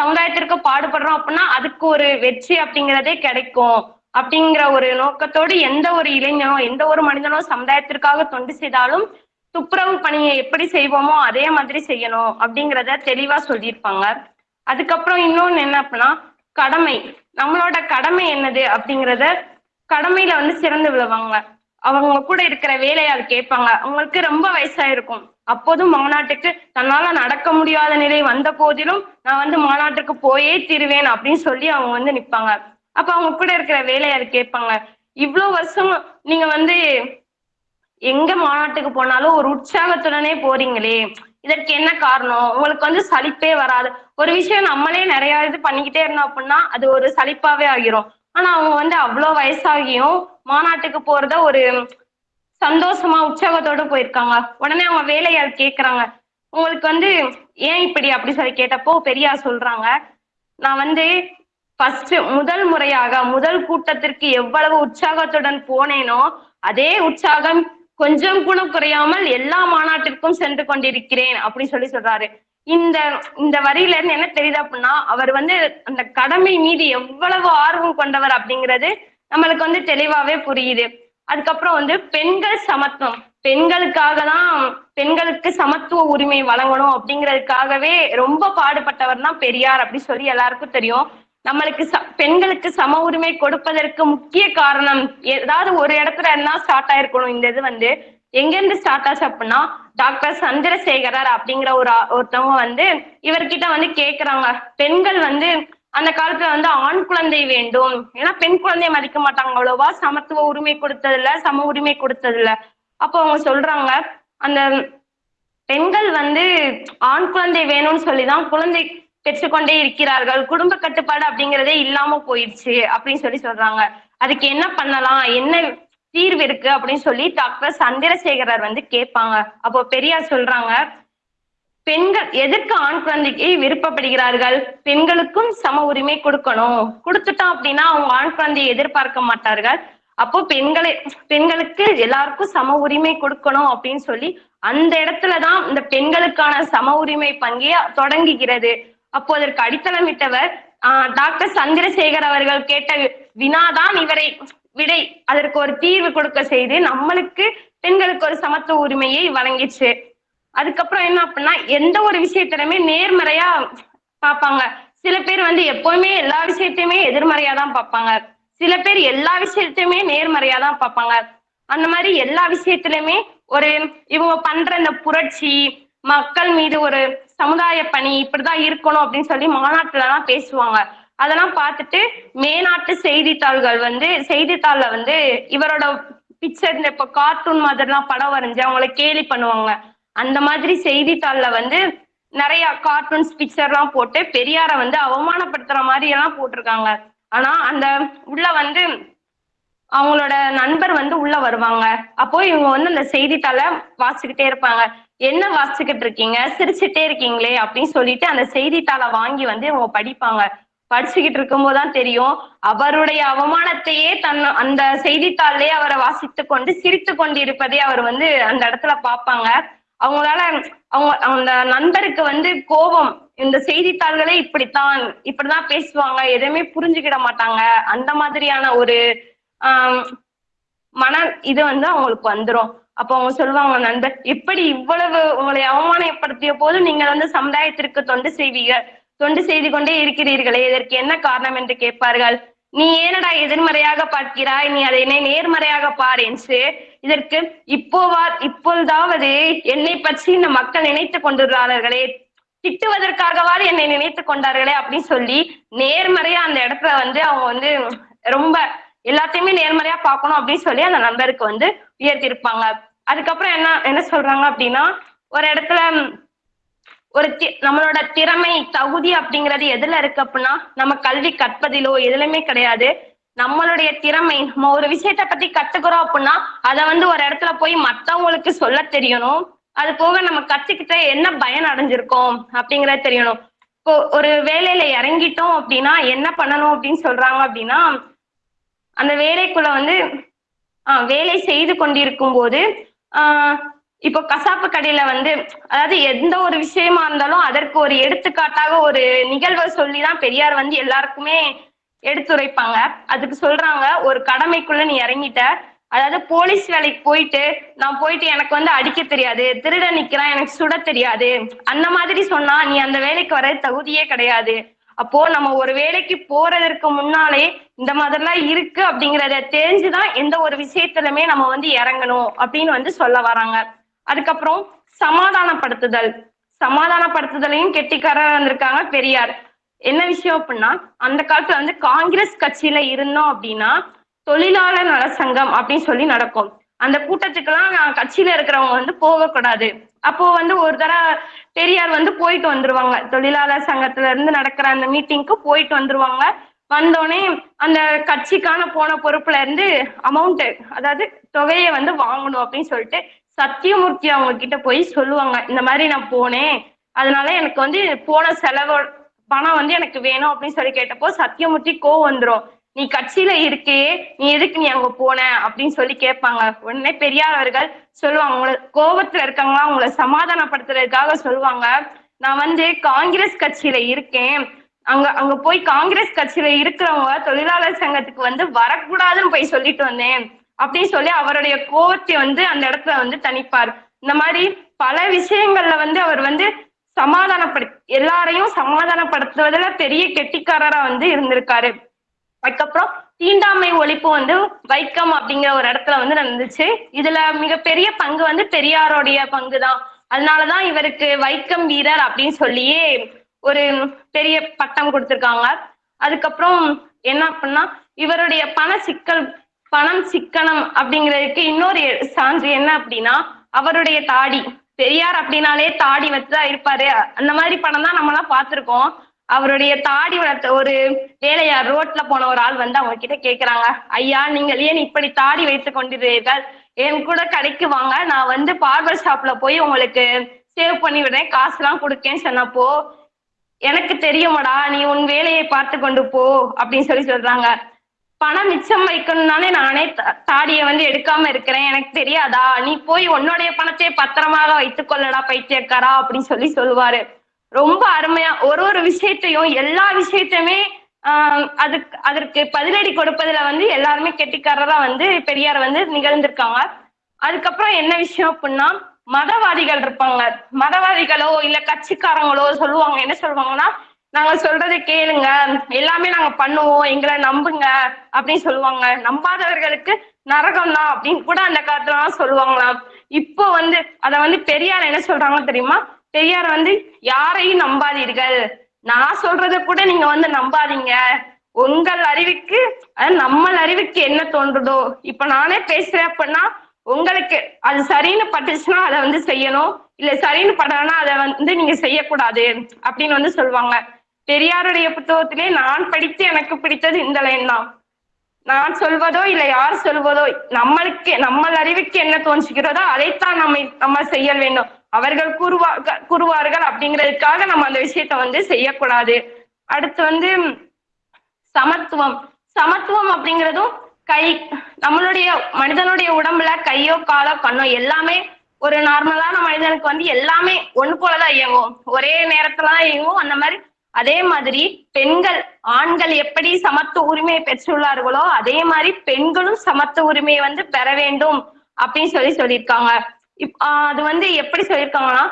சமுதாயத்திற்கு பாடுபடுறோம் அப்படின்னா அதுக்கு ஒரு வெற்றி அப்படிங்கிறதே கிடைக்கும். அப்படிங்கிற ஒரு நோக்கத்தோடு எந்த ஒரு இளைஞனோ எந்த ஒரு மனிதனோ சமுதாயத்திற்காக தொண்டு செய்தாலும் துப்புரவு பணியை எப்படி செய்வோமோ அதே மாதிரி செய்யணும் அப்படிங்கிறத தெளிவா சொல்லியிருப்பாங்க. அதுக்கப்புறம் இன்னொன்னு என்ன அப்படின்னா கடமை. நம்மளோட கடமை என்னது அப்படிங்கிறத கடமையில வந்து சிறந்து விழுவாங்க. அவங்க கூட இருக்கிற வேலையாள் கேட்பாங்க. அவங்களுக்கு ரொம்ப வயசாயிருக்கும். அப்போதும் மாநாட்டுக்கு தன்னால நடக்க முடியாத நிலை வந்த போதிலும் நான் வந்து மாநாட்டுக்கு போயே தீருவேன் அப்படின்னு சொல்லி அவங்க வந்து நிப்பாங்க. அப்ப அவங்க கூட இருக்கிற வேலையாள் கேட்பாங்க. இவ்வளவு வருஷம் நீங்க வந்து எங்க மாநாட்டுக்கு போனாலும் ஒரு உற்சாகத்துடனே போறீங்களே. இதற்கு என்ன காரணம்? உங்களுக்கு வந்து சலிப்பே வராது. ஒரு விஷயம் நம்மளே நிறைய இது பண்ணிக்கிட்டே இருந்தோம் அப்படின்னா அது ஒரு சலிப்பாவே ஆகிரும். ஆனா அவங்க வந்து அவ்வளோ வயசாகியும் மாநாட்டுக்கு போறத ஒரு சந்தோஷமா உற்சாகத்தோட போயிருக்காங்க. உடனே அவங்க வேலையாள் கேக்குறாங்க. உங்களுக்கு வந்து ஏன் இப்படி அப்படி சொல்லி கேட்டப்போ பெரியார் சொல்றாங்க நான் வந்து ஃபர்ஸ்ட் முதல் முறையாக முதல் கூட்டத்திற்கு எவ்வளவு உற்சாகத்துடன் போனேனோ அதே உற்சாகம் கொஞ்சம் கூட குறையாமல் எல்லா மாநாட்டிற்கும் சென்று கொண்டிருக்கிறேன் அப்படின்னு சொல்லி சொல்றாரு. இந்த இந்த வரியில இருந்து என்ன தெரியுது அப்படின்னா அவர் வந்து அந்த கடமை மீது எவ்வளவு ஆர்வம் கொண்டவர் அப்படிங்கிறது நம்மளுக்கு வந்து தெளிவாவே புரியுது. அதுக்கப்புறம் வந்து பெண்கள் சமத்துவம். பெண்களுக்காக தான் பெண்களுக்கு சமத்துவ உரிமை வழங்கணும் அப்படிங்கிறதுக்காகவே ரொம்ப பாடுபட்டவர் தான் பெரியார் அப்படி சொல்லி எல்லாருக்கும் தெரியும். நம்மளுக்கு ச- பெண்களுக்கு சம உரிமை கொடுப்பதற்கு முக்கிய காரணம் ஏதாவது ஒரு இடத்துல என்ன ஸ்டார்ட் ஆயிருக்கணும் இந்த இது வந்து. எங்க இருந்து ஸ்டார்ட் ஆச்சு அப்படின்னா டாக்டர் சந்திரசேகரர் அப்படிங்கிற ஒரு ஒருத்தவங்க வந்து இவர்கிட்ட வந்து கேக்குறாங்க. பெண்கள் வந்து அந்த காலத்துல வந்து ஆண் குழந்தை வேண்டும். ஏன்னா பெண் குழந்தைய மதிக்க மாட்டாங்க அவ்வளவா. சமத்துவ உரிமை கொடுத்ததில்ல சம உரிமை கொடுத்ததில்ல. அப்போ அவங்க சொல்றாங்க அந்த பெண்கள் வந்து ஆண் குழந்தை வேணும்னு சொல்லிதான் குழந்தை பெற்றுக்கொண்டே இருக்கிறார்கள். குடும்ப கட்டுப்பாடு அப்படிங்கிறதே இல்லாம போயிடுச்சு அப்படின்னு சொல்லி சொல்றாங்க. அதுக்கு என்ன பண்ணலாம்? என்ன தீர்வு இருக்கு அப்படின்னு சொல்லி டாக்டர் சந்திரசேகரர் வந்து கேட்பாங்க. அப்போ பெரியார் சொல்றாங்க பெண்கள் எதற்கு ஆண் குழந்தைக்கு விருப்பப்படுகிறார்கள்? பெண்களுக்கும் சம உரிமை கொடுக்கணும். கொடுத்துட்டோம் அப்படின்னா அவங்க ஆண் குழந்தையை எதிர்பார்க்க மாட்டார்கள். அப்போ பெண்களை பெண்களுக்கு எல்லாருக்கும் சம உரிமை கொடுக்கணும் அப்படின்னு சொல்லி அந்த இடத்துலதான் இந்த பெண்களுக்கான சம உரிமை பங்கே தொடங்குகிறது. அப்போ அதற்கு அடித்தளமிட்டவர் டாக்டர் சந்திரசேகர் அவர்கள் கேட்ட வினாதான் இவரை விடை அதற்கு ஒரு தீர்வு கொடுக்க செய்து நம்மளுக்கு பெண்களுக்கு ஒரு சமத்துவ உரிமையை வழங்கிச்சு. அதுக்கப்புறம் என்ன அப்படின்னா எந்த ஒரு விஷயத்திலுமே நேர்மறையா பார்ப்பாங்க. சில பேர் வந்து எப்பவுமே எல்லா விஷயத்தையுமே எதிர்மறையா தான் பார்ப்பாங்க. சில பேர் எல்லா விஷயத்தையுமே நேர்மறையா தான் பார்ப்பாங்க. அந்த மாதிரி எல்லா விஷயத்திலுமே ஒரு இவங்க பண்ற இந்த புரட்சி மக்கள் மீது ஒரு சமுதாய பணி இப்படிதான் இருக்கணும் அப்படின்னு சொல்லி மாநாட்டுல எல்லாம் பேசுவாங்க. அதெல்லாம் பார்த்துட்டு மேநாட்டு செய்தித்தாள்கள் வந்து செய்தித்தாள்ல வந்து இவரோட பிக்சர் இந்த இப்ப கார்ட்டூன் மாதிரிலாம் படம் வரைஞ்சு அவங்கள கேலி பண்ணுவாங்க. அந்த மாதிரி செய்தித்தாள்ல வந்து நிறைய கார்ட்டூன்ஸ் பிக்சர்லாம் போட்டு பெரியாரை வந்து அவமானப்படுத்துற மாதிரி எல்லாம் போட்டிருக்காங்க. ஆனா அந்த உள்ள வந்து அவங்களோட நண்பர் வந்து உள்ள வருவாங்க. அப்போ இவங்க வந்து அந்த செய்தித்தாளை வாசிக்கிட்டே இருப்பாங்க. என்ன வாசிச்சுக்கிட்டு இருக்கீங்க? சிரிச்சுட்டே இருக்கீங்களே அப்படின்னு சொல்லிட்டு அந்த செய்தித்தாளை வாங்கி வந்து அவங்க படிப்பாங்க. படிச்சுக்கிட்டு இருக்கும்போது தான் தெரியும். அவருடைய அவமானத்தையே தன் அந்த செய்தித்தாள்லயே அவரை வாசித்து கொண்டு சிரித்து கொண்டு இருப்பதை அவர் வந்து அந்த இடத்துல பார்ப்பாங்க. அவங்களால அவங்க அந்த நண்பருக்கு வந்து கோபம். இந்த செய்தித்தாள்களே இப்படித்தான் இப்படிதான் பேசுவாங்க. எதுவுமே புரிஞ்சுக்கிட மாட்டாங்க. அந்த மாதிரியான ஒரு ஆஹ் மன இது வந்து அவங்களுக்கு வந்துரும். அப்போ அவங்க சொல்லுவாங்க நண்பர் எப்படி இவ்வளவு உங்களை அவமானப்படுத்திய போது நீங்கள் வந்து சமுதாயத்திற்கு தொண்டு செய்வீர்கள் தொண்டு செய்து கொண்டே இருக்கிறீர்களே இதற்கு என்ன காரணம் என்று கேட்பார்கள்? நீ ஏனடா எதிர்மறையாக பார்க்கிறாய்? நீ அதை என்னை நேர்மறையாக பார் என்று இதற்கு இப்போவா இப்பொழுதாவது என்னை பற்றி இந்த மக்கள் நினைத்து கொண்டுள்ளார்களே திட்டுவதற்காகவாது என்னை நினைத்து கொண்டார்களே அப்படின்னு சொல்லி நேர்மறையா அந்த இடத்துல வந்து அவங்க வந்து ரொம்ப எல்லாத்தையுமே நேர்மறையா பார்க்கணும் அப்படின்னு சொல்லி அந்த நண்பருக்கு வந்து உயர்த்திருப்பாங்க அதுக்கப்புறம் என்ன என்ன சொல்றாங்க அப்படின்னா ஒரு இடத்துல ஒரு தி- நம்மளோட திறமை தகுதி அப்படிங்கிறது எதுல இருக்கு அப்படின்னா நம்ம கல்வி கற்பதிலோ எதுலையுமே கிடையாது. நம்மளுடைய திறமை நம்ம ஒரு விஷயத்த பத்தி கத்துக்கிறோம் அப்படின்னா அதை வந்து ஒரு இடத்துல போய் மத்தவங்களுக்கு சொல்ல தெரியணும். அது போக நம்ம கத்துக்கிட்ட என்ன பயன் அடைஞ்சிருக்கோம் அப்படிங்கறது தெரியணும். இப்போ ஒரு வேலையில இறங்கிட்டோம் அப்படின்னா என்ன பண்ணணும் அப்படின்னு சொல்றாங்க அப்படின்னா அந்த வேலைக்குள்ள வந்து வேலை செய்து கொண்டிருக்கும் போது ஆஹ் இப்போ கசாப்பு கடையில வந்து அதாவது எந்த ஒரு விஷயமா இருந்தாலும் அதற்கு ஒரு எடுத்துக்காட்டாக ஒரு நிகழ்வை சொல்லிதான் பெரியார் வந்து எல்லாருக்குமே எடுத்துரைப்பாங்க. அதுக்கு சொல்றாங்க ஒரு கடமைக்குள்ள நீ இறங்கிட்ட. அதாவது போலீஸ் வேலைக்கு போயிட்டு நான் போயிட்டு எனக்கு வந்து அடிக்க தெரியாது திருட நிக்கிறான் எனக்கு சுட தெரியாது. அந்த மாதிரி சொன்னா நீ அந்த வேலைக்கு வர தகுதியே கிடையாது. அப்போ நம்ம ஒரு வேலைக்கு போறதற்கு முன்னாலே இந்த மாதிரிலாம் இருக்கு அப்படிங்கறத தெரிஞ்சுதான் எந்த ஒரு விஷயத்திலுமே நம்ம வந்து இறங்கணும் அப்படின்னு வந்து சொல்ல வராங்க. அதுக்கப்புறம் சமாதானப்படுத்துதல். சமாதானப்படுத்துதலையும் கெட்டிக்காரர் வந்திருக்காங்க பெரியார். என்ன விஷயம் அப்படின்னா அந்த காலத்துல வந்து காங்கிரஸ் கட்சியில இருந்தோம் அப்படின்னா தொழிலாளர் நலசங்கம் அப்படின்னு சொல்லி நடக்கும். அந்த கூட்டத்துக்கெல்லாம் நான் கட்சியில இருக்கிறவங்க வந்து போகக்கூடாது. அப்போ வந்து ஒரு தடவை பெரியார் வந்து போயிட்டு வந்துருவாங்க. தொழிலாளர் சங்கத்துல இருந்து நடக்கிற அந்த மீட்டிங்க்கு போயிட்டு வந்துருவாங்க. வந்தோடனே அந்த கட்சிக்கான போன பொறுப்புல இருந்து அமௌண்ட் அதாவது தொகையை வந்து வாங்கணும் அப்படின்னு சொல்லிட்டு சத்தியமூர்த்தி அவங்க கிட்ட போய் சொல்லுவாங்க. இந்த மாதிரி நான் போனேன். அதனால எனக்கு வந்து போன செலவு பணம் வந்து எனக்கு வேணும் அப்படின்னு சொல்லி கேட்டப்போ சத்தியமூர்த்தி கோவம் வந்துடும் நீ கட்சியில இருக்கே நீ எதுக்கு நீ அங்க போன? அப்படின்னு சொல்லி கேட்பாங்க. உடனே பெரியார் அவர்கள் சொல்லுவாங்க உங்களை கோபத்துல இருக்காங்களா உங்களை சமாதானப்படுத்துறதுக்காக சொல்லுவாங்க. நான் வந்து காங்கிரஸ் கட்சியில இருக்கேன். அங்க அங்க போய் காங்கிரஸ் கட்சியில இருக்கிறவங்க தொழிலாளர் சங்கத்துக்கு வந்து வரக்கூடாதுன்னு போய் சொல்லிட்டு வந்தேன். அப்படின்னு சொல்லி அவருடைய கோவத்தை வந்து அந்த இடத்துல வந்து தணிப்பார். இந்த மாதிரி பல விஷயங்கள்ல வந்து அவர் வந்து சமாதானப்படு எல்லாரையும் சமாதானப்படுத்துவதுல பெரிய கெட்டிக்காரரா வந்து இருந்திருக்காரு. அதுக்கப்புறம் தீண்டாமை ஒழிப்பு வந்து வைக்கம் அப்படிங்கிற ஒரு இடத்துல வந்து நடந்துச்சு. இதுல மிகப்பெரிய பங்கு வந்து பெரியாரோடைய பங்கு தான் அதனாலதான் இவருக்கு வைக்கம் வீரர் அப்படின்னு சொல்லியே ஒரு பெரிய பட்டம் கொடுத்திருக்காங்க. அதுக்கப்புறம் என்ன அப்படின்னா இவருடைய பண சிக்கல் பணம் சிக்கனம் அப்படிங்கிறதுக்கு இன்னொரு சான்று என்ன அப்படின்னா அவருடைய தாடி. பெரியார் அப்படின்னாலே தாடி வச்சுதான் இருப்பாரு. அந்த மாதிரி படம் தான் நம்மலாம் பார்த்திருக்கோம். அவருடைய தாடி வளர்த்த ஒரு வேலையார் ரோட்ல போன ஒரு ஆள் வந்து அவங்க கிட்ட கேக்குறாங்க ஐயா நீங்கள் ஏன் இப்படி தாடி வைத்துக் கொண்டிருக்கிறீர்கள்? என் கூட கடைக்கு வாங்க நான் வந்து பார்பர் ஷாப்ல போய் உங்களுக்கு சேவ் பண்ணி விடுறேன் காசுலாம் கொடுக்கேன்னு சொன்னப்போ எனக்கு தெரியுமாடா நீ உன் வேலையை பார்த்து கொண்டு போ அப்படின்னு சொல்லி சொல்றாங்க. பணம் மிச்சம் வைக்கணும்னாலே நானே தாடியை வந்து எடுக்காம இருக்கிறேன் எனக்கு தெரியாதா? நீ போய் உன்னுடைய பணத்தை பத்திரமாக வைத்துக் கொள்ளடா பைத்தியக்காரா அப்படின்னு சொல்லி சொல்லுவாரு. ரொம்ப அருமையா ஒரு ஒரு விஷயத்தையும் எல்லா விஷயத்தையுமே ஆஹ் அதுக்கு அதற்கு பதிலடி கொடுப்பதுல வந்து எல்லாருமே கெட்டிக்காரரா வந்து பெரியார் வந்து நிகழ்ந்திருக்காங்க. அதுக்கப்புறம் என்ன விஷயம் அப்படின்னா மதவாதிகள் இருப்பாங்க. மதவாதிகளோ இல்ல கட்சிக்காரங்களோ சொல்லுவாங்க என்ன சொல்லுவாங்கன்னா நாங்க சொல்றதை கேளுங்க. எல்லாமே நாங்க பண்ணுவோம். எங்களை நம்புங்க. அப்படின்னு சொல்லுவாங்க. நம்பாதவர்களுக்கு நரகம் தான் அப்படின்னு கூட அந்த காலத்துலலாம் சொல்லுவாங்களாம். இப்போ வந்து அத வந்து பெரியார் என்ன சொல்றாங்க தெரியுமா? பெரியார் வந்து யாரையும் நம்பாதீர்கள். நான் சொல்றத கூட நீங்க வந்து நம்பாதீங்க. உங்கள் அறிவுக்கு அதாவது நம்ம அறிவுக்கு என்ன தோன்றுதோ? இப்ப நானே பேசுறேன் அப்படின்னா உங்களுக்கு அது சரின்னு பட்டுச்சுன்னா அதை வந்து செய்யணும். இல்ல சரின்னு படலன்னா அதை வந்து நீங்க செய்யக்கூடாது அப்படின்னு வந்து சொல்லுவாங்க. பெரியாருடைய புத்தகத்திலே நான் படித்து எனக்கு பிடித்தது இந்த லைன் தான். நான் சொல்வதோ இல்லை யார் சொல்வதோ நம்மளுக்கு நம்ம அறிவுக்கு என்ன தோன்றுகிறதோ அதைத்தான் நம்ம நம்ம செய்ய வேண்டும். அவர்கள் கூறுவார்கள் கூறுவார்கள் அப்படிங்கிறதுக்காக நம்ம அந்த விஷயத்த வந்து செய்யக்கூடாது. அடுத்து வந்து சமத்துவம். சமத்துவம் அப்படிங்கிறதும் கை நம்மளுடைய மனிதனுடைய உடம்புல கையோ காலோ கண்ணோ எல்லாமே ஒரு நார்மலான மனிதனுக்கு வந்து எல்லாமே ஒண்ணு போலதான் இயங்கும். ஒரே நேரத்துல தான் இயங்கும். அந்த மாதிரி அதே மாதிரி பெண்கள் ஆண்கள் எப்படி சமத்துவ உரிமையை பெற்றுள்ளார்களோ அதே மாதிரி பெண்களும் சமத்துவ உரிமையை வந்து பெற வேண்டும் அப்படின்னு சொல்லி சொல்லியிருக்காங்க. இப் அது வந்து எப்படி சொல்லியிருக்காங்கன்னா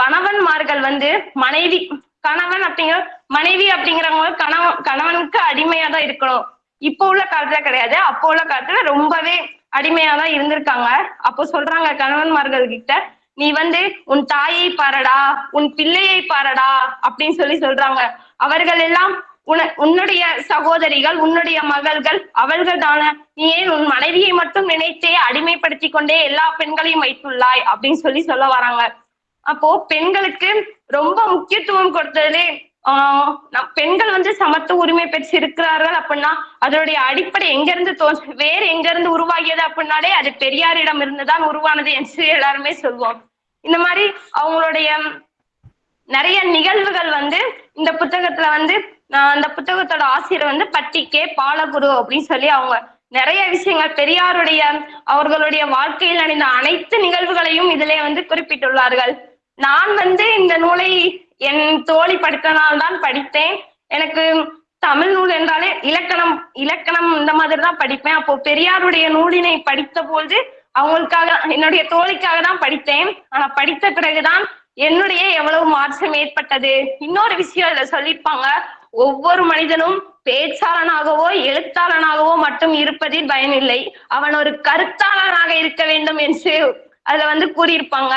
கணவன்மார்கள் வந்து மனைவி கணவன் அப்படிங்கிற மனைவி அப்படிங்கிறவங்க கணவன் கணவனுக்கு அடிமையா தான் இருக்கணும். இப்போ உள்ள காலத்துல கிடையாது. அப்போ உள்ள காலத்துல ரொம்பவே அடிமையா தான் இருந்திருக்காங்க. அப்போ சொல்றாங்க கணவன்மார்கள் கிட்ட நீ வந்து உன் தாயை பாரடா உன் பிள்ளையை பாரடா அப்படின்னு சொல்லி சொல்றாங்க. அவர்கள் எல்லாம் உன உன்னுடைய சகோதரிகள் உன்னுடைய மகள்கள் அவர்கள் தானே நீ ஏன் உன் மனைவியை மட்டும் நினைத்தே அடிமைப்படுத்தி கொண்டே எல்லா பெண்களையும் வைத்துள்ளாய் அப்படின்னு சொல்லி சொல்ல வராங்க. அப்போ பெண்களுக்கு ரொம்ப முக்கியத்துவம் கொடுத்ததுலே ஆஹ் நம் பெண்கள் வந்து சமத்துவ உரிமை பெற்று இருக்கிறார்கள் அப்படின்னா அதனுடைய அடிப்படை எங்க இருந்து தோ வேறு எங்க இருந்து உருவாகியது அப்படின்னாலே அது பெரியாரிடம் இருந்துதான் உருவானது என்று எல்லாருமே சொல்வோம். இந்த மாதிரி அவங்களுடைய நிறைய நிகழ்வுகள் வந்து இந்த புத்தகத்துல வந்து அந்த புத்தகத்தோட ஆசிரியர் வந்து பட்டி கே. பாலகுரு அப்படின்னு சொல்லி அவங்க நிறைய விஷயங்கள் பெரியாருடைய அவர்களுடைய வாழ்க்கையில் நடந்த அனைத்து நிகழ்வுகளையும் இதிலே வந்து குறிப்பிட்டுள்ளார்கள். நான் வந்து இந்த நூலை என் தோழி படித்தனால் தான் படித்தேன். எனக்கு தமிழ் நூல் என்றாலே இலக்கணம் இலக்கணம் இந்த மாதிரி தான் படிப்பேன். அப்போ பெரியாருடைய நூலினை படித்த போது அவங்களுக்காக என்னுடைய தோழிக்காக தான் படித்தேன். ஆனா படித்த பிறகுதான் என்னுடைய எவ்வளவு மாற்றம் ஏற்பட்டது? இன்னொரு விஷயம் இதுல சொல்லியிருப்பாங்க. ஒவ்வொரு மனிதனும் பேச்சாளனாகவோ எழுத்தாளனாகவோ மட்டும் இருப்பதில் பயனில்லை. அவன் ஒரு கருத்தாளனாக இருக்க வேண்டும் என்று அதுல வந்து கூறியிருப்பாங்க.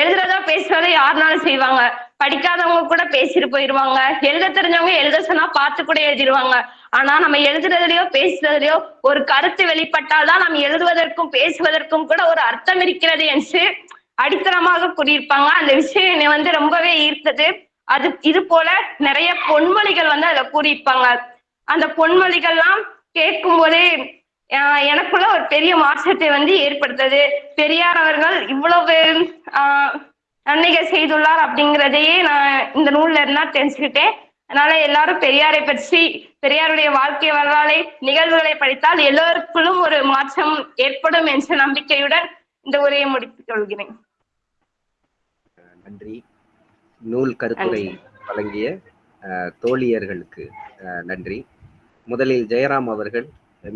எழுதுறதா பேசுறத யாருனாலும் செய்வாங்க. படிக்காதவங்க கூட பேசிட்டு போயிருவாங்க. எழுத தெரிஞ்சவங்க எழுத சொன்னா பார்த்து கூட எழுதிடுவாங்க ஆனா நம்ம எழுதுறதுலயோ பேசுறதுலயோ ஒரு கருத்து வெளிப்பட்டால்தான் நம்ம எழுதுவதற்கும் பேசுவதற்கும் கூட ஒரு அர்த்தம் இருக்கிறது என்று அடித்தளமாக கூறியிருப்பாங்க. அந்த விஷயம் என்னை வந்து ரொம்பவே ஈர்த்தது. அது இது போல நிறைய பொன்மொழிகள் வந்து அதுல கூறியிருப்பாங்க. அந்த பொன்மொழிகள்லாம் கேட்கும் போதே எனக்குள்ள ஒரு பெரிய மாற்றத்தை வந்து ஏற்படுத்தது. பெரியார் அவர்கள் இவ்வளவு ஆஹ் நன்மைகள் செய்துள்ளார் அப்படிங்கிறதையே நான் இந்த நூல்ல இருந்தா தெரிஞ்சுக்கிட்டேன். அதனால எல்லாரும் பெரியாரை பற்றி பெரியாருடைய வாழ்க்கை வரலாறை நிகழ்வுகளை படித்தால் எல்லோருக்குள்ளும் ஒரு மாற்றம் ஏற்படும் என்ற நம்பிக்கையுடன் இந்த உரையை முடித்துக் கொள்கிறேன். நன்றி. நூல் கருத்துரை வழங்கிய தோழியர்களுக்கு நன்றி. முதலில் ஜெயராம் அவர்கள்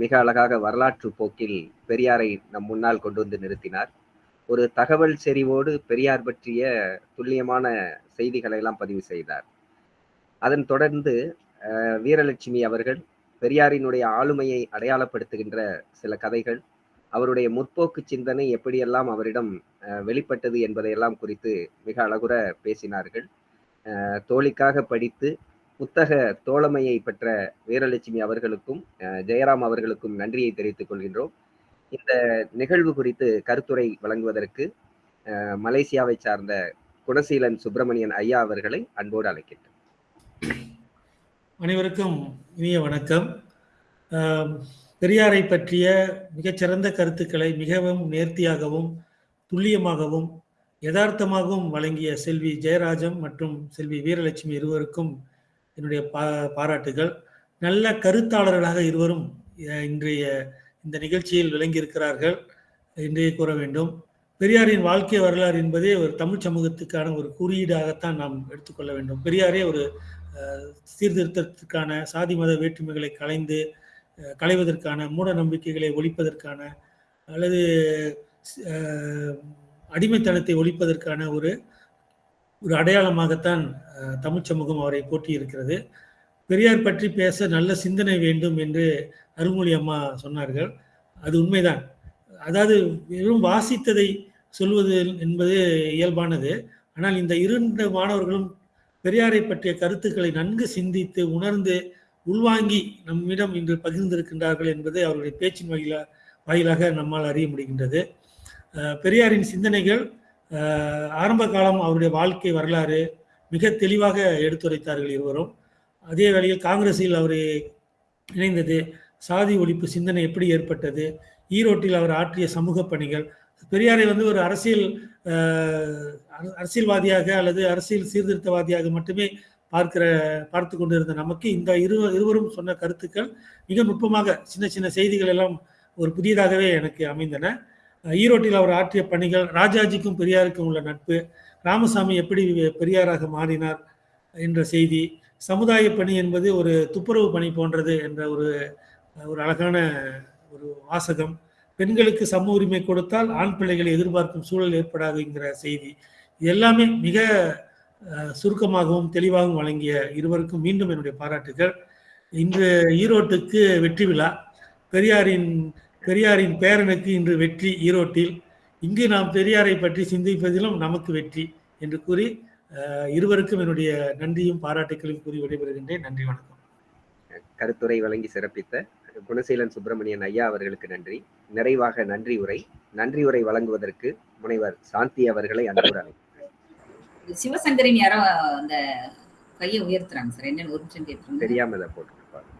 மிக அழகாக வரலாற்று போக்கில் பெரியாரை நம் முன்னால் கொண்டு வந்து நிறுத்தினார். ஒரு தகவல் செறிவோடு பெரியார் பற்றிய துல்லியமான செய்திகளை எல்லாம் பதிவு செய்தார். அதன் தொடர்ந்து வீரலட்சுமி அவர்கள் பெரியாரினுடைய ஆளுமையை அடையாளப்படுத்துகின்ற சில கதைகள் அவருடைய முற்போக்கு சிந்தனை எப்படியெல்லாம் அவரிடம் வெளிப்பட்டது என்பதையெல்லாம் குறித்து மிக அழகுற பேசினார்கள். தோழிக்காக படித்து புத்தக தோழமையை பெற்ற வீரலட்சுமி அவர்களுக்கும் ஜெயராம் அவர்களுக்கும் நன்றியை தெரிவித்துக் கொள்கின்றோம். இந்த நிகழ்வு குறித்து கருத்துரை வழங்குவதற்கு மலேசியாவை சார்ந்த குணசீலன் சுப்பிரமணியன் ஐயா அவர்களை அன்போடு அழைக்கின்றேன் அனைவருக்கும் இனிய வணக்கம். பெரியாரை பற்றிய மிகச்சிறந்த கருத்துக்களை மிகவும் நேர்த்தியாகவும் துல்லியமாகவும் யதார்த்தமாகவும் வழங்கிய செல்வி ஜெயராஜம் மற்றும் செல்வி வீரலட்சுமி இருவருக்கும் என்னுடைய பா பாராட்டுகள். நல்ல கருத்தாளர்களாக இருவரும் இன்றைய இந்த நிகழ்ச்சியில் விளங்கியிருக்கிறார்கள் என்றே கூற வேண்டும். பெரியாரின் வாழ்க்கை வரலாறு என்பதே ஒரு தமிழ் சமூகத்துக்கான ஒரு குறியீடாகத்தான் நாம் எடுத்துக்கொள்ள வேண்டும். பெரியாரே ஒரு சீர்திருத்தத்திற்கான சாதி மத வேற்றுமைகளை களைந்து களைவதற்கான மூட நம்பிக்கைகளை ஒழிப்பதற்கான அல்லது அடிமைத்தனத்தை ஒழிப்பதற்கான ஒரு ஒரு அடையாளமாகத்தான் தமிழ் சமூகம் அவரை போட்டியிருக்கிறது பெரியார் பற்றி பேச நல்ல சிந்தனை வேண்டும் என்று அருள்மொழி அம்மா சொன்னார்கள். அது உண்மைதான். அதாவது வெறும் வாசித்ததை சொல்வது என்பது இயல்பானது. ஆனால் இந்த இரண்டு மாணவர்களும் பெரியாரை பற்றிய கருத்துக்களை நன்கு சிந்தித்து உணர்ந்து உள்வாங்கி நம்மிடம் இன்று பகிர்ந்திருக்கின்றார்கள் என்பது அவருடைய பேச்சின் வகையில வாயிலாக நம்மால் அறிய முடிகின்றது. பெரியாரின் சிந்தனைகள் ஆரம்ப காலம் அவருடைய வாழ்க்கை வரலாறு மிக தெளிவாக எடுத்துரைத்தார்கள் இருவரும். அதே வேளையில் காங்கிரஸில் அவர் இணைந்தது. சாதி ஒழிப்பு சிந்தனை எப்படி ஏற்பட்டது? ஈரோட்டில் அவர் ஆற்றிய சமூக பணிகள். பெரியாரை வந்து ஒரு அரசியல் அரசியல்வாதியாக அல்லது அரசியல் சீர்திருத்தவாதியாக மட்டுமே பார்க்கிற பார்த்து கொண்டிருந்த நமக்கு இந்த இரு இருவரும் சொன்ன கருத்துக்கள் மிக நுட்பமாக சின்ன சின்ன செய்திகள் எல்லாம் ஒரு புதியதாகவே எனக்கு அமைந்தன. ஈரோட்டில் அவர் ஆற்றிய பணிகள் ராஜாஜிக்கும் பெரியாருக்கும் உள்ள நட்பு ராமசாமி எப்படி பெரியாராக மாறினார் என்ற செய்தி சமுதாய பணி என்பது ஒரு துப்புரவு பணி போன்றது என்ற ஒரு ஒரு அழகான ஒரு வாசகம். பெண்களுக்கு சம உரிமை கொடுத்தால் ஆண் பிள்ளைகளை எதிர்பார்க்கும் சூழல் ஏற்படாதுங்கிற செய்தி. இது எல்லாமே மிக சுருக்கமாகவும் தெளிவாகவும் வழங்கிய இருவருக்கும் மீண்டும் என்னுடைய பாராட்டுகள். இன்று ஈரோட்டுக்கு வெற்றி விழா. பெரியாரின் பெரியாரின் பேரனுக்கு இன்று வெற்றி ஈரோட்டில். இங்கு நாம் பெரியாரை பற்றி சிந்திப்பதிலும் நமக்கு வெற்றி என்று கூறி இருவருக்கும் என்னுடைய நன்றியும் பாராட்டுகளையும் கூறி விடைபெறுகின்றேன். நன்றி வணக்கம். கருத்துரை வழங்கி சிறப்பித்த குணசீலன் சுப்பிரமணியன் ஐயா அவர்களுக்கு நன்றி. நிறைவாக நன்றி உரை. நன்றி உரை வழங்குவதற்கு முனைவர் சாந்தி அவர்களை அன்போடு அழைக்கிறேன். சிவசங்கரின் யாரோ அந்த கையை உயர்த்துறாங்க சார். என்னன்னு ஒரு நிமிஷம் கேட்டுருங்க. தெரியாம இதை போட்டுருப்பாங்க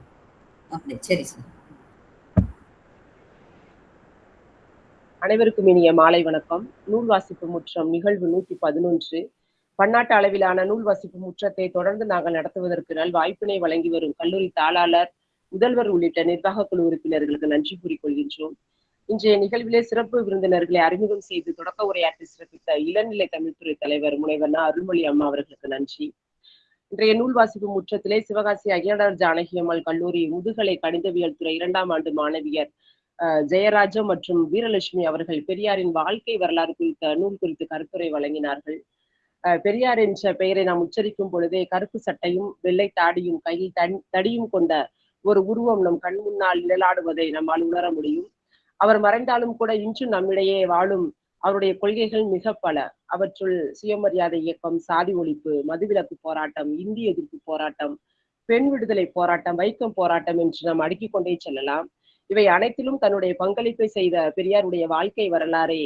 அப்படி சரி சார். அனைவருக்கும் இனிய மாலை வணக்கம். நூல் வாசிப்பு முற்றம் நிகழ்வு நூத்தி பதினொன்று. பன்னாட்டு அளவிலான நூல் வசிப்பு முற்றத்தை தொடர்ந்து நாங்கள் நடத்துவதற்கு நல் வாய்ப்பினை வழங்கி வரும் கல்லூரி தாளாளர் முதல்வர் உள்ளிட்ட நிர்வாக குழு உறுப்பினர்களுக்கு நன்றி கூறிக்கொள்கின்றோம். இன்றைய நிகழ்விலே சிறப்பு விருந்தினர்களை அறிமுகம் செய்து தொடக்க உரையாற்றி சிறப்பித்த இளநிலை தமிழ்துறை தலைவர் முனைவர்னா அருள்மொழி அம்மா அவர்களுக்கு நன்றி. இன்றைய நூல் வாசிப்பு முற்றத்திலே சிவகாசி அகிலர் ஜானகி அம்மாள் கல்லூரி முதுகலை கணிதவியல் துறை இரண்டாம் ஆண்டு மாணவியர் அஹ், ஜெயராஜம் மற்றும் வீரலட்சுமி அவர்கள் பெரியாரின் வாழ்க்கை வரலாறு குறித்த நூல் குறித்து கருத்துரை வழங்கினார்கள். பெரியார் என்ற பெயரை நாம் உச்சரிக்கும் பொழுதே கருப்பு சட்டையும் வெள்ளை தாடியும் கையில் தன் தடியும் கொண்ட ஒரு உருவம் நம் கண் முன்னால் நிழலாடுவதை நம்மால் உணர முடியும். அவர் மறைந்தாலும் கூட இன்றும் நம்மிடையே வாழும் அவருடைய கொள்கைகள் மிக பல. அவற்றுள் சுயமரியாதை இயக்கம் சாதி ஒழிப்பு மதுவிலக்கு போராட்டம் இந்திய எதிர்ப்பு போராட்டம் பெண் விடுதலை போராட்டம் வைக்கம் போராட்டம் என்று நாம் அடுக்கிக் கொண்டே செல்லலாம். இவை அனைத்திலும் தன்னுடைய பங்களிப்பை செய்த பெரியாருடைய வாழ்க்கை வரலாறை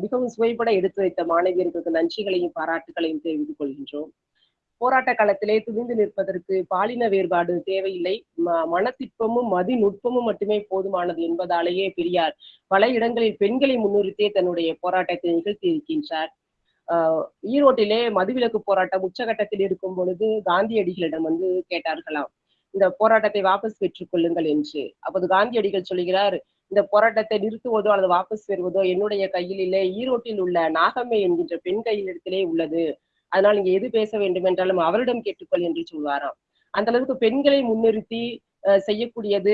மிகவும் சுவைபட எடுத்துரைத்த மாணவியர்களுக்கு நன்றிகளையும் பாராட்டுகளையும் தெரிவித்துக் கொள்கின்றோம். போராட்ட காலத்திலே துணிந்து நிற்பதற்கு பாலின வேறுபாடு தேவையில்லை. மனத்திற்பமும் மதி நுட்பமும் மட்டுமே போதுமானது என்பதாலேயே பெரியார் பல இடங்களில் பெண்களை முன்னிறுத்தே தன்னுடைய போராட்டத்தை நிகழ்த்தி இருக்கின்றார். ஆஹ் ஈரோட்டிலே மதுவிலக்கு போராட்டம் உச்சகட்டத்தில் இருக்கும் பொழுது காந்தியடிகளிடம் வந்து கேட்டார்களாம். இந்த போராட்டத்தை வாபஸ் பெற்றுக் கொள்ளுங்கள் என்று. அப்போது காந்தியடிகள் சொல்கிறார் இந்த போராட்டத்தை நிறுத்துவதோ அல்லது வாபஸ் பெறுவதோ என்னுடைய கையில் இல்லை. ஈரோட்டில் உள்ள நாகம்மை என்கின்ற பெண் கையிலிடத்திலே உள்ளது. அதனால் நீங்க எது பேச வேண்டும் என்றாலும் அவரிடம் கேட்டுக்கொள் என்று சொல்வாராம். அந்த அளவுக்கு பெண்களை முன்னிறுத்தி அஹ், செய்யக்கூடியது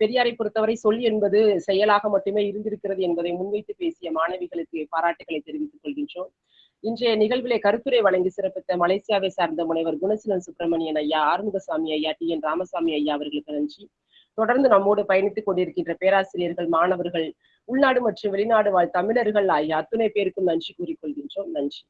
பெரியாரை பொறுத்தவரை சொல் என்பது செயலாக மட்டுமே இருந்திருக்கிறது என்பதை முன்வைத்து பேசிய மாணவிகளுக்கு பாராட்டுகளை தெரிவித்துக் கொள்கின்றோம். இன்றைய நிகழ்விலே கருத்துரை வழங்கி சிறப்பித்த மலேசியாவை சார்ந்த முனைவர் குணசீலன் சுப்பிரமணியன் ஐயா ஆறுமுகசாமி ஐயா டி என் ராமசாமி ஐயா அவர்களுக்கு நன்றி. தொடர்ந்து நம்மோடு பயணித்துக் கொண்டிருக்கின்ற பேராசிரியர்கள் மாணவர்கள் உள்நாடு மற்றும் வெளிநாடு வாழ் தமிழர்கள் ஆகிய அத்துணை பேருக்கும் நன்றி கூறிக்கொள்கின்றோம். நன்றி.